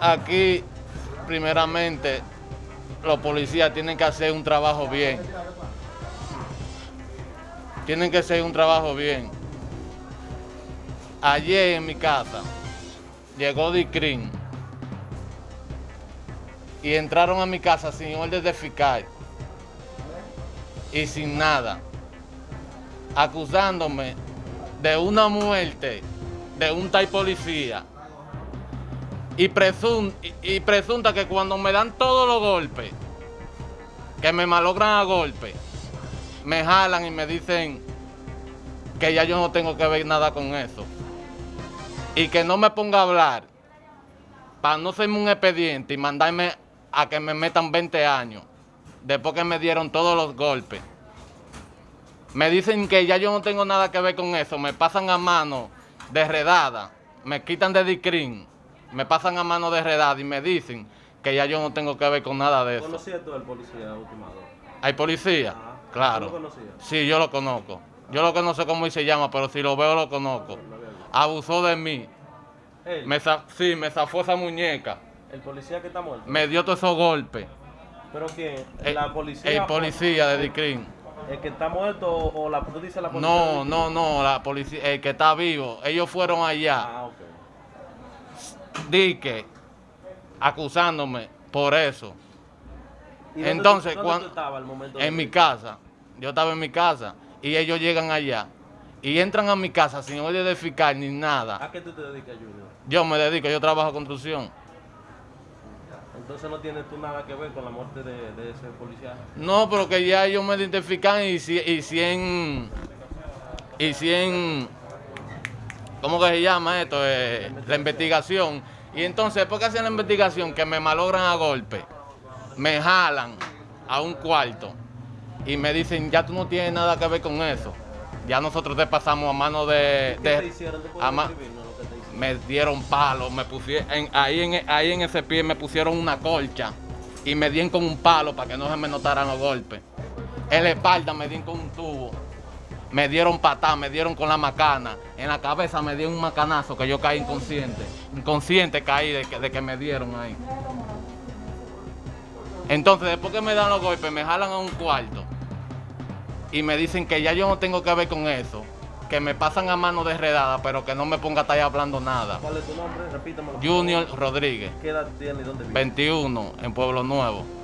aquí, primeramente, los policías tienen que hacer un trabajo bien. Tienen que hacer un trabajo bien. Ayer en mi casa llegó Dicrin y entraron a mi casa sin orden de fiscal y sin nada, acusándome de una muerte de un tal policía y, presun- y- presunta que cuando me dan todos los golpes, que me malogran a golpes, me jalan y me dicen que ya yo no tengo que ver nada con eso. Y que no me ponga a hablar para no serme un expediente y mandarme a que me metan 20 años después que me dieron todos los golpes. Me dicen que ya yo no tengo nada que ver con eso, me pasan a mano de redada, me quitan de discrin, me pasan a mano de redada y me dicen que ya yo no tengo que ver con nada de eso. ¿Conocías tú al policía ultimado? ¿Hay policía? Ajá. Claro. ¿Tú lo conocías? Sí, yo lo conozco. Yo lo que no sé cómo se llama, pero si lo veo lo conozco. Abusó de mí. Él, Me sí, me zafó esa muñeca. el policía que está muerto. Me dio todos esos golpes. ¿Pero quién? El, ¿La policía? el policía de Dicrin. ¿El que está muerto o o la tú dices la policía? No, no, no, la policía, el que está vivo. Ellos fueron allá, Ah, dique, acusándome por eso. ¿Y dónde Entonces, tú- dónde cuan- tú estabas al momento En mi casa. Yo estaba en mi casa y ellos llegan allá y entran a mi casa sin orden de fiscal ni nada. ¿A qué tú te dedicas, Junior? Yo me dedico, yo trabajo construcción. Entonces no tienes tú nada que ver con la muerte de, de ese policía. No, pero que ya ellos me identifican y, y 100, y 100, ¿cómo que se llama esto? Eh, la investigación. Y entonces, después que hacen la investigación, que me malogran a golpe, me jalan a un cuarto y me dicen, ya tú no tienes nada que ver con eso. Ya nosotros te pasamos a mano de... ¿Qué de- te hicieron? ¿Te a ma- describirnos lo que te hicieron? me dieron palos, me pusieron, en- ahí, en, ahí en ese pie me pusieron una colcha y me dieron con un palo para que no se me notaran los golpes. En la espalda me dieron con un tubo, me dieron patá, me dieron con la macana, en la cabeza me dieron un macanazo que yo caí inconsciente, inconsciente caí de que, de que me dieron ahí. Entonces después que me dan los golpes me jalan a un cuarto y me dicen que ya yo no tengo que ver con eso, que me pasan a mano de redada, pero que no me ponga a estar hablando nada. ¿Cuál es tu nombre? Repítamelo. Junior Rodríguez, ¿Qué edad tienes y dónde vives? 21, en Pueblo Nuevo.